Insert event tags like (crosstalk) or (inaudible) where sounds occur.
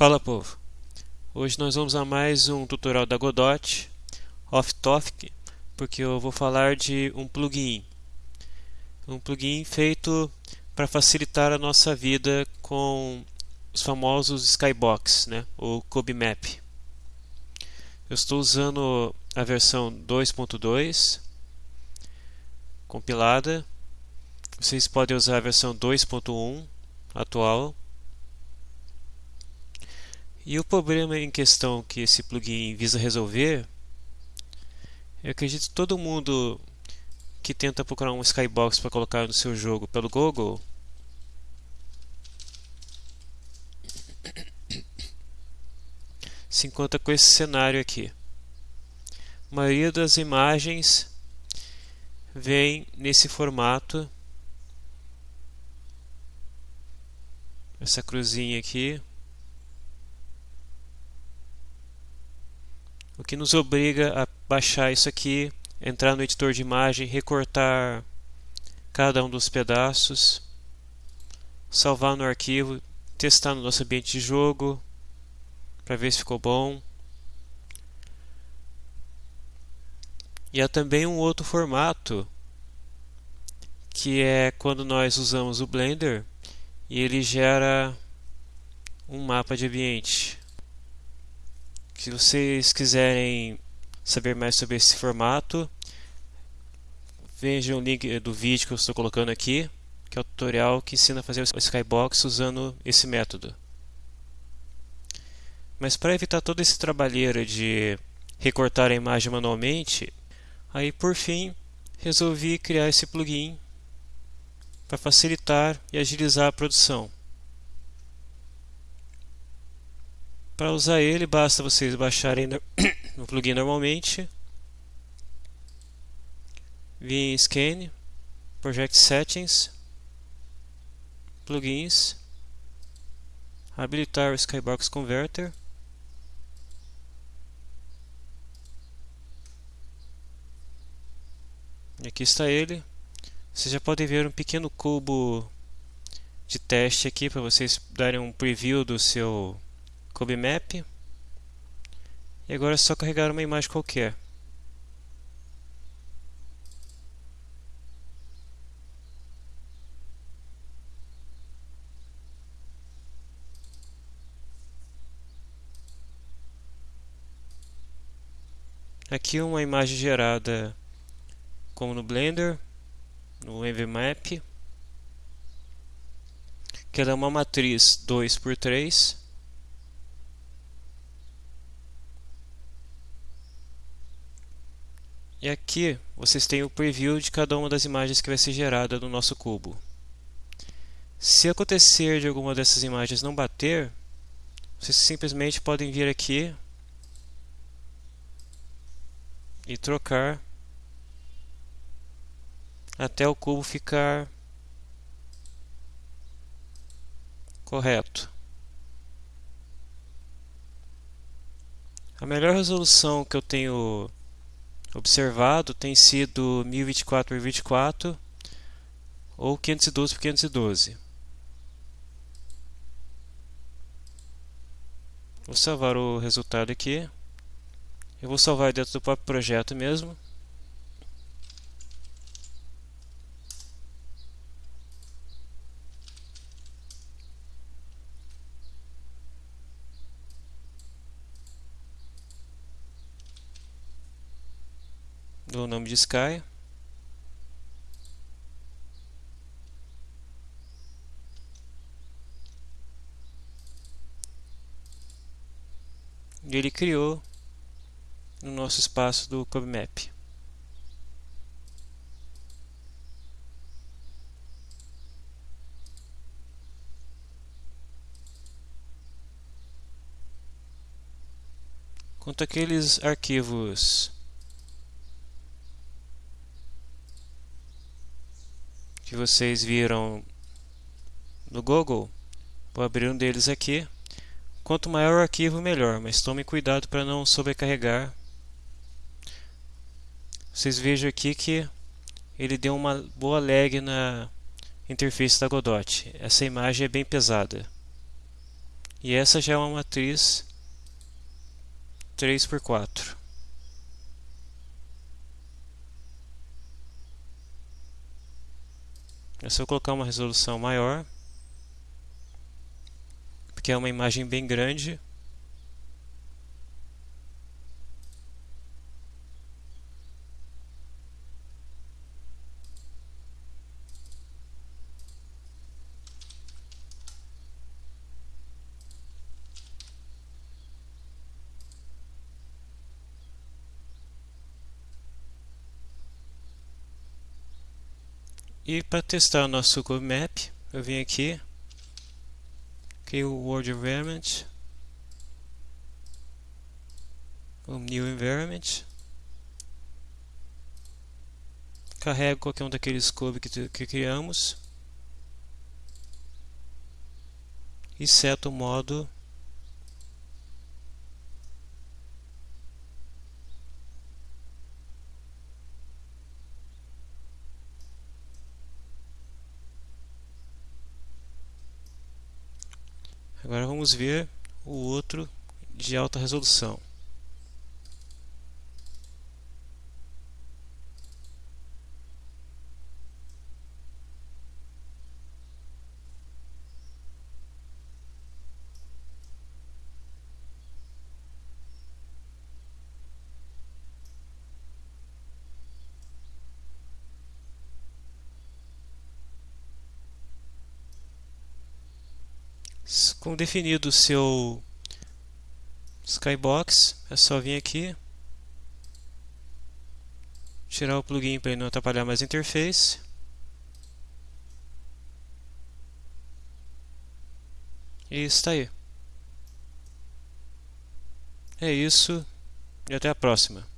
Fala povo! Hoje nós vamos a mais um tutorial da Godot off topic porque eu vou falar de um plugin. Um plugin feito para facilitar a nossa vida com os famosos skybox né, ou cubemap eu estou usando a versão 2.2 compilada. Vocês podem usar a versão 2.1 atual e o problema em questão que esse plugin visa resolver, eu acredito que todo mundo que tenta procurar um skybox para colocar no seu jogo pelo Google se encontra com esse cenário aqui. A maioria das imagens vem nesse formato. Essa cruzinha aqui. O que nos obriga a baixar isso aqui, entrar no editor de imagem, recortar cada um dos pedaços, salvar no arquivo, testar no nosso ambiente de jogo para ver se ficou bom. E há também um outro formato que é quando nós usamos o Blender e ele gera um mapa de ambiente. Se vocês quiserem saber mais sobre esse formato, vejam o link do vídeo que eu estou colocando aqui, que é o tutorial que ensina a fazer o Skybox usando esse método. Mas para evitar todo esse trabalheiro de recortar a imagem manualmente, aí por fim resolvi criar esse plugin para facilitar e agilizar a produção. Para usar ele, basta vocês baixarem o (coughs) plugin normalmente, vir em Scan, Project Settings, Plugins, habilitar o Skybox Converter, e aqui está ele. Vocês já podem ver um pequeno cubo de teste aqui para vocês darem um preview do seu Map E agora é só carregar uma imagem qualquer. Aqui uma imagem gerada como no Blender, no Map que ela é uma matriz 2x3 E aqui vocês têm o preview de cada uma das imagens que vai ser gerada no nosso cubo. Se acontecer de alguma dessas imagens não bater, vocês simplesmente podem vir aqui e trocar até o cubo ficar correto. A melhor resolução que eu tenho observado tem sido 1024 por 24 ou 512 por 512. Vou salvar o resultado aqui. Eu vou salvar dentro do próprio projeto mesmo. Dou o nome de Sky. E ele criou no nosso espaço do CubeMap. Quanto aqueles arquivos que vocês viram no Google, vou abrir um deles aqui. Quanto maior o arquivo, melhor, mas tome cuidado para não sobrecarregar. Vocês vejam aqui que ele deu uma boa lag na interface da Godot. Essa imagem é bem pesada. E essa já é uma matriz 3 por 4. É só colocar uma resolução maior, porque é uma imagem bem grande. E para testar o nosso Google Map, eu vim aqui, criei o World Environment, o New Environment, carrego qualquer um daqueles cubos que, que criamos. E seto o modo Agora vamos ver o outro de alta resolução. Com definido o seu skybox, é só vir aqui, tirar o plugin para não atrapalhar mais a interface. E está aí. É isso e até a próxima.